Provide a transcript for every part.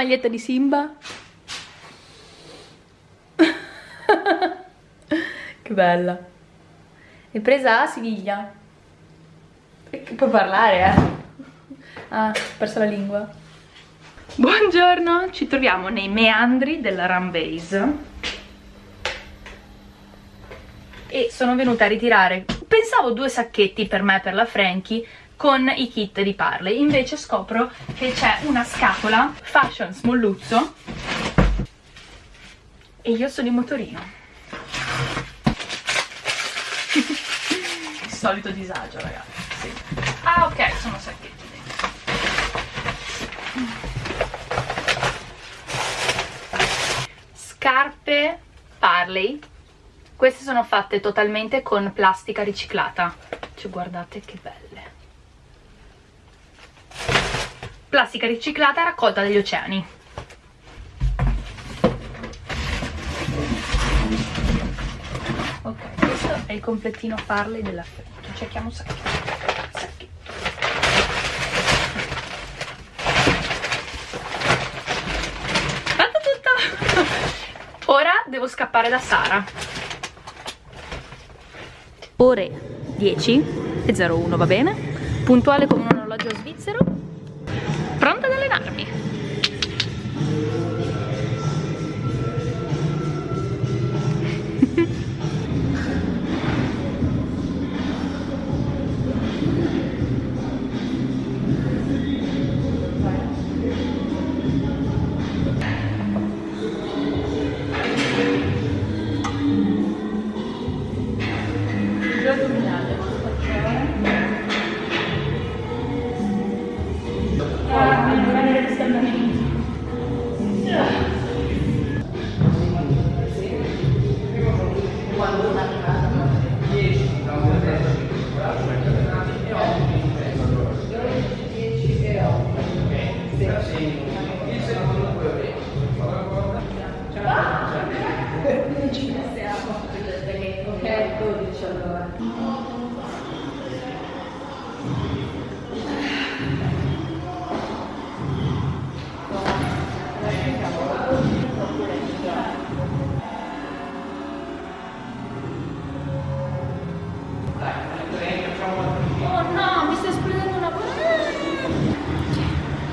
maglietta di Simba. che bella. È presa a Siviglia. Puoi parlare, eh? Ah, ho perso la lingua. Buongiorno, ci troviamo nei meandri della Rambase e sono venuta a ritirare, pensavo due sacchetti per me e per la Frankie con i kit di Parley, invece scopro che c'è una scatola Fashion Smolluzzo e io sono in motorino. Il solito disagio ragazzi, sì. Ah ok, sono sacchetti dentro. Scarpe Parley queste sono fatte totalmente con plastica riciclata cioè guardate che belle plastica riciclata raccolta dagli oceani. Ok questo è il completino Farley della Fenty cerchiamo un sacchetto ora devo scappare da Sara. Ore 10 e 01 va bene? Puntuale come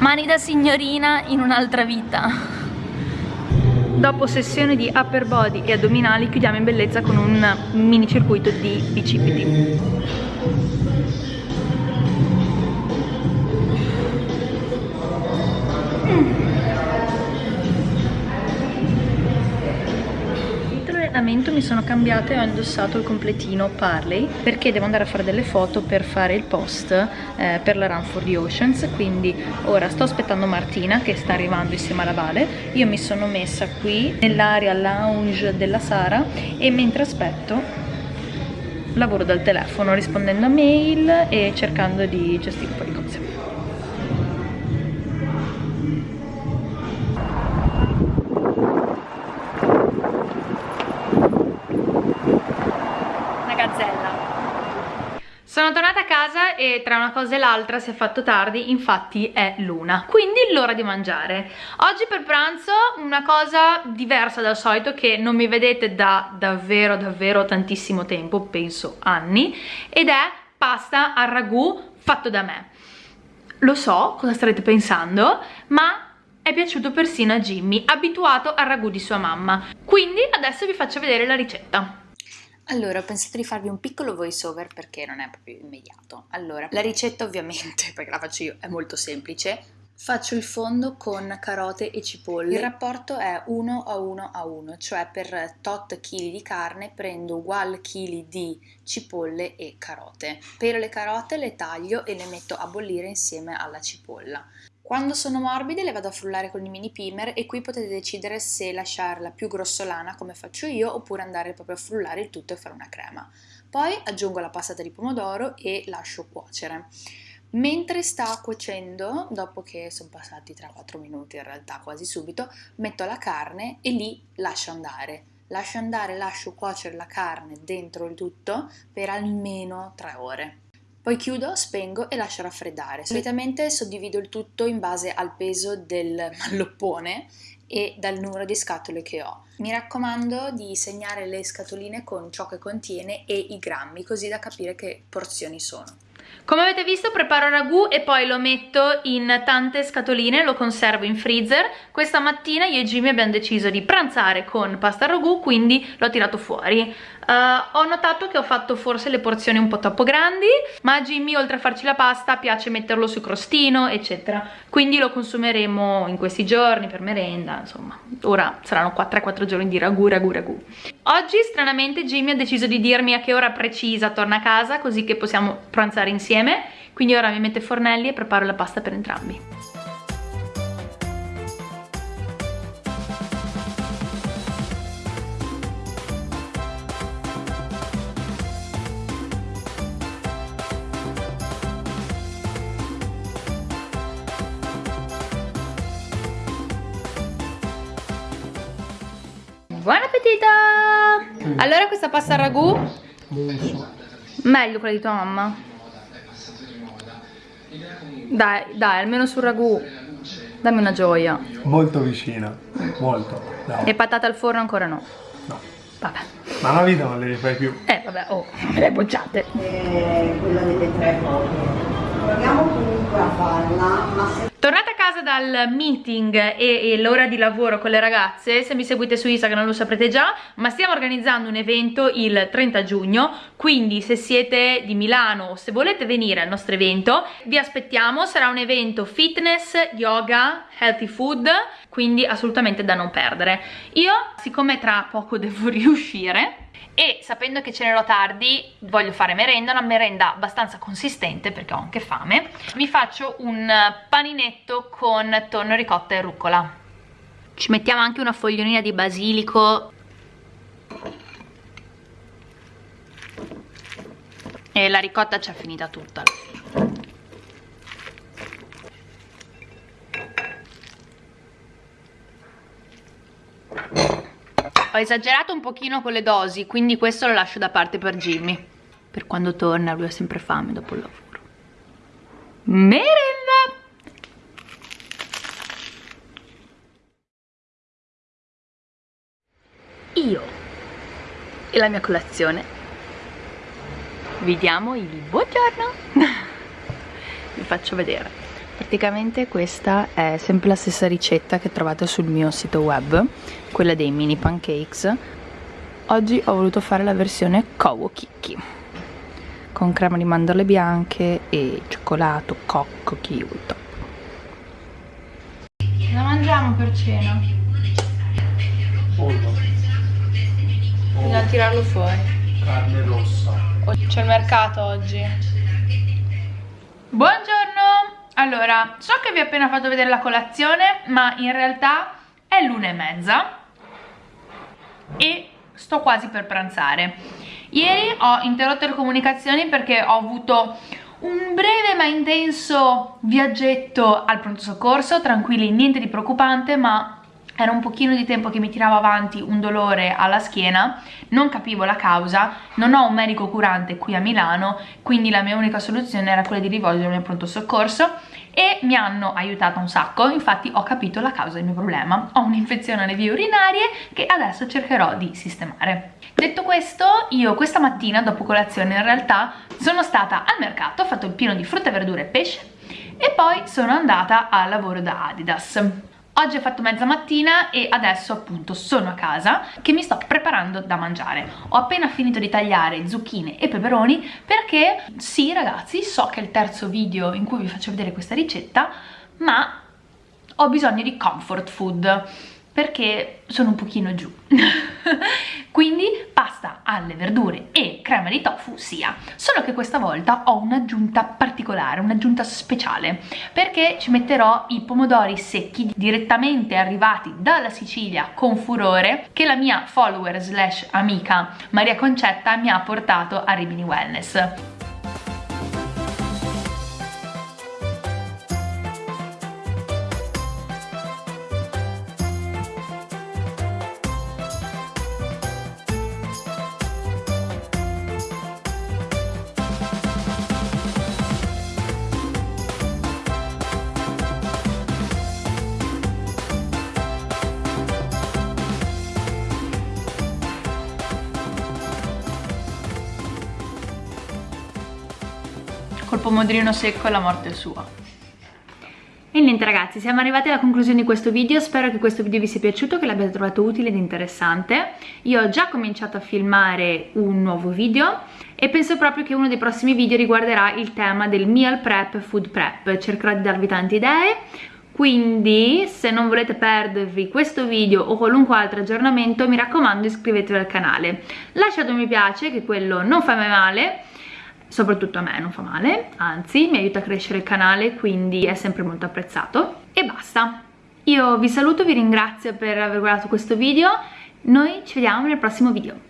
Mani da signorina in un'altra vita. Dopo sessione di upper body e addominali chiudiamo in bellezza con un mini circuito di bicipiti. Allenamento mi sono cambiata e ho indossato il completino Parley perché devo andare a fare delle foto per fare il post eh, per la Run for the Oceans. Quindi ora sto aspettando Martina che sta arrivando insieme alla Vale. Io mi sono messa qui nell'area lounge della Sara e mentre aspetto lavoro dal telefono rispondendo a mail e cercando di gestire un po' di cose e tra una cosa e l'altra si è fatto tardi, infatti è l'una, quindi l'ora di mangiare. Oggi per pranzo una cosa diversa dal solito che non mi vedete da davvero davvero tantissimo tempo, penso anni, ed è pasta al ragù fatto da me. Lo so cosa starete pensando, ma è piaciuto persino a Jimmy, abituato al ragù di sua mamma. Quindi adesso vi faccio vedere la ricetta. Allora, ho pensato di farvi un piccolo voice over perché non è proprio immediato. Allora, la ricetta ovviamente, perché la faccio io, è molto semplice. Faccio il fondo con carote e cipolle. Il rapporto è 1 a 1 a 1, cioè per tot chili di carne prendo ugual chili di cipolle e carote. Per le carote le taglio e le metto a bollire insieme alla cipolla. Quando sono morbide le vado a frullare con i mini pimer e qui potete decidere se lasciarla più grossolana come faccio io oppure andare proprio a frullare il tutto e fare una crema. Poi aggiungo la passata di pomodoro e lascio cuocere. Mentre sta cuocendo, dopo che sono passati 3-4 minuti in realtà quasi subito, metto la carne e lì lascio andare. Lascio andare, lascio cuocere la carne dentro il tutto per almeno 3 ore. Poi chiudo, spengo e lascio raffreddare. Solitamente suddivido il tutto in base al peso del malloppone e dal numero di scatole che ho. Mi raccomando di segnare le scatoline con ciò che contiene e i grammi, così da capire che porzioni sono. Come avete visto preparo ragù e poi lo metto in tante scatoline, lo conservo in freezer. Questa mattina io e Jimmy abbiamo deciso di pranzare con pasta ragù, quindi l'ho tirato fuori. Uh, ho notato che ho fatto forse le porzioni un po' troppo grandi, ma a Jimmy oltre a farci la pasta piace metterlo su crostino, eccetera. Quindi lo consumeremo in questi giorni per merenda, insomma. Ora saranno 3-4 giorni di ragù, ragù, ragù. Oggi stranamente Jimmy ha deciso di dirmi a che ora precisa torna a casa, così che possiamo pranzare insieme. Quindi ora mi mette fornelli e preparo la pasta per entrambi. Buon appetito! Allora questa pasta al ragù? Meglio quella di tua mamma. Dai, dai, almeno sul ragù. Dammi una gioia. Molto vicina, molto. No. E patate al forno ancora no? No. Vabbè. Ma una vita non le rifai più. Eh vabbè, oh, me le bocciate. Eh, quella delle tre cose. Proviamo comunque a farla, ma se Tornata a casa dal meeting e, e l'ora di lavoro con le ragazze, se mi seguite su Instagram lo saprete già, ma stiamo organizzando un evento il 30 giugno, quindi se siete di Milano o se volete venire al nostro evento, vi aspettiamo, sarà un evento fitness, yoga, healthy food, quindi assolutamente da non perdere. Io, siccome tra poco devo riuscire, e sapendo che cenerò tardi voglio fare merenda, una merenda abbastanza consistente perché ho anche fame mi faccio un paninetto con tonno, ricotta e rucola. Ci mettiamo anche una fogliolina di basilico. E la ricotta ci è finita tutta ho esagerato un pochino con le dosi quindi questo lo lascio da parte per Jimmy. Per quando torna lui ha sempre fame dopo il lavoro. Merenda io e la mia colazione. Vi diamo il buongiorno. Vi faccio vedere praticamente questa è sempre la stessa ricetta che trovate sul mio sito web quella dei mini pancakes. Oggi ho voluto fare la versione Kowo Kiki con crema di mandorle bianche e cioccolato, cocco, kiwi top. Cosa mangiamo per cena? pollo. Bisogna tirarlo fuori. Carne rossa. C'è il mercato oggi. Buongiorno allora, so che vi ho appena fatto vedere la colazione, ma in realtà è l'una e mezza e sto quasi per pranzare. Ieri ho interrotto le comunicazioni perché ho avuto un breve ma intenso viaggetto al pronto soccorso, tranquilli, niente di preoccupante, ma era un pochino di tempo che mi tirava avanti un dolore alla schiena, non capivo la causa, non ho un medico curante qui a Milano, quindi la mia unica soluzione era quella di rivolgermi al pronto soccorso e mi hanno aiutato un sacco, infatti ho capito la causa del mio problema, ho un'infezione alle vie urinarie che adesso cercherò di sistemare. Detto questo, io questa mattina dopo colazione in realtà sono stata al mercato, ho fatto il pieno di frutta, verdura e pesce e poi sono andata al lavoro da Adidas. Oggi ho fatto mezza mattina e adesso appunto sono a casa che mi sto preparando da mangiare. Ho appena finito di tagliare zucchine e peperoni perché sì ragazzi so che è il terzo video in cui vi faccio vedere questa ricetta ma ho bisogno di comfort food perché sono un pochino giù. Quindi pasta alle verdure e crema di tofu sia. Solo che questa volta ho un'aggiunta particolare un'aggiunta speciale perché ci metterò i pomodori secchi direttamente arrivati dalla Sicilia con furore che la mia follower slash amica Maria Concetta mi ha portato a Rimini Wellness pomodorino secco la morte sua. E niente ragazzi, siamo arrivati alla conclusione di questo video, spero che questo video vi sia piaciuto, che l'abbiate trovato utile ed interessante. Io ho già cominciato a filmare un nuovo video e penso proprio che uno dei prossimi video riguarderà il tema del meal prep e food prep, cercherò di darvi tante idee, quindi se non volete perdervi questo video o qualunque altro aggiornamento mi raccomando iscrivetevi al canale. Lasciate un mi piace che quello non fa mai male soprattutto a me non fa male anzi mi aiuta a crescere il canale quindi è sempre molto apprezzato. E basta. Io vi saluto vi ringrazio per aver guardato questo video. Noi ci vediamo nel prossimo video